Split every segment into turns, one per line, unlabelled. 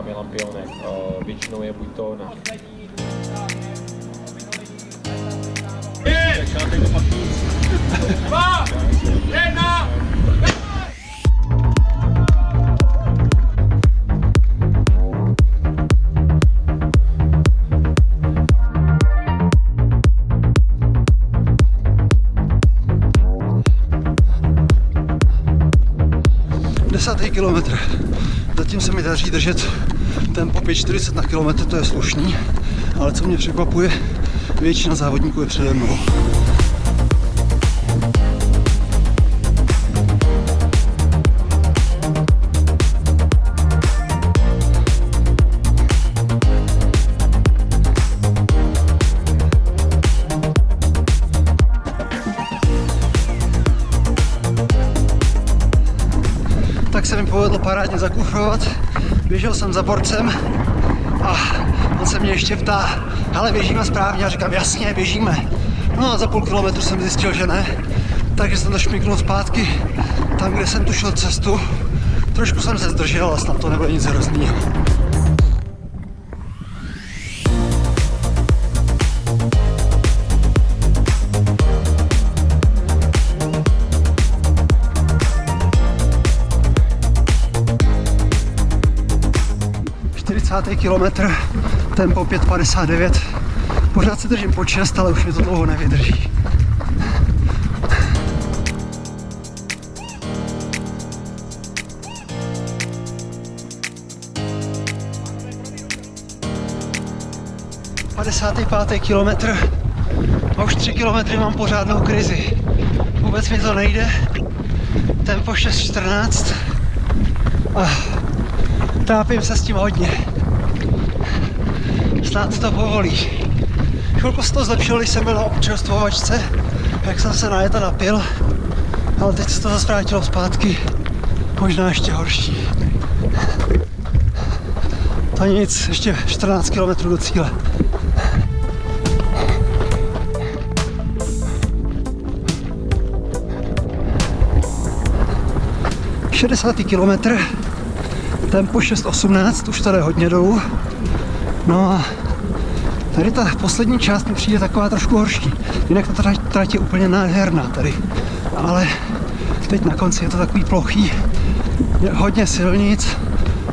tam je lampionek. Většinou je buď to na...
Desátý kilometr. Zatím se mi daří držet tempo 5,40 na kilometr, to je slušný, ale co mě překvapuje, většina závodníků je přede mnou. Tak se mi povedlo parádně zakufrovat. Běžel jsem za borcem a on se mě ještě ptá, ale běžíme správně a říkám, jasně, běžíme. No a za půl kilometru jsem zjistil, že ne, takže jsem to šmiknul zpátky tam, kde jsem tušil cestu. Trošku jsem se zdržel, ale snad to nebude nic hroznýho. Kilometr, tempo 5,59. Pořád si držím po 6, ale už mi to dlouho nevydrží. pátý kilometr a už 3 kilometry mám pořádnou krizi. Vůbec mi to nejde. Tempo 6.14 a trápím se s tím hodně snad to povolí. Chvilku se to zlepšilo, když jsem byl na občerstvovačce, jak jsem se na jeta napil, ale teď se to zase vrátilo zpátky, možná ještě horší. To nic, ještě 14 km do cíle. Šedesátý kilometr, tempo 6.18, už tady hodně dolů. No a tady ta poslední část mi přijde taková trošku horší. Jinak ta trať, trať je úplně nádherná tady. Ale teď na konci je to takový plochý. Je hodně silnic,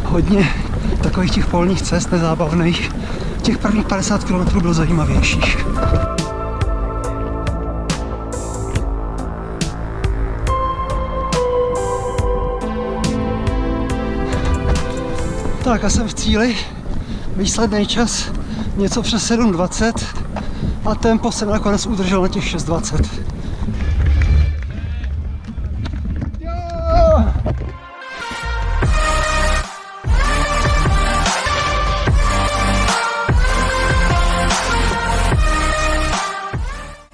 hodně takových těch polních cest nezábavných. Těch prvních 50 km bylo zajímavějších. Tak a jsem v cíli výsledný čas něco přes 7.20 a tempo jsem nakonec udržel na těch 6.20.